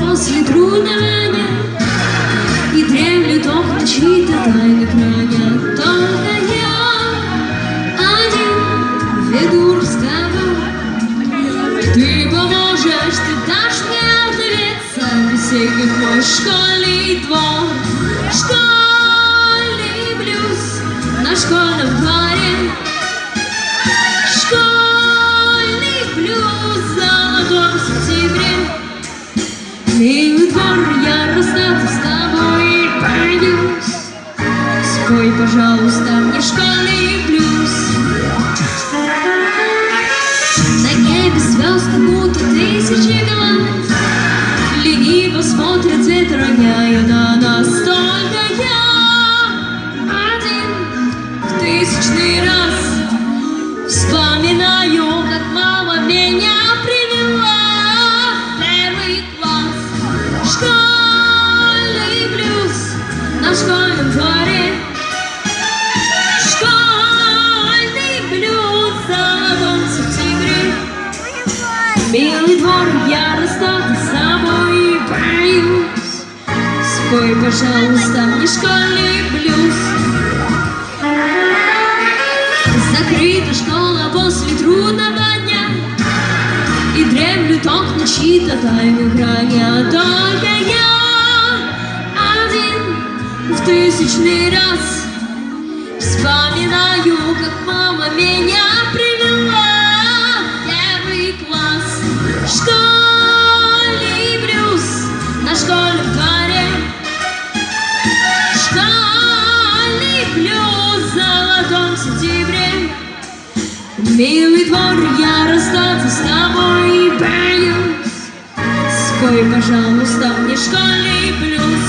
после трудного дня И дремлет окна чьи-то тайны храня. Только я один веду разговор. Ты поможешь, ты дашь мне ответца Весенних мой школьный двор. Школьный блюз на школьном Милый двор, я расстаться с тобой боюсь Спой, пожалуйста, мне школьный Милый двор, я расстаться с собой боюсь Спой, пожалуйста, мне школьный блюз. Закрыта школа после трудного дня. И дремлют окна чьи-то тайны храня Только я один в тысячный раз Вспоминаю, как мама меня сентябре Милый двор, я расстаться с тобой боюсь. Спой, пожалуйста, мне школьный блюз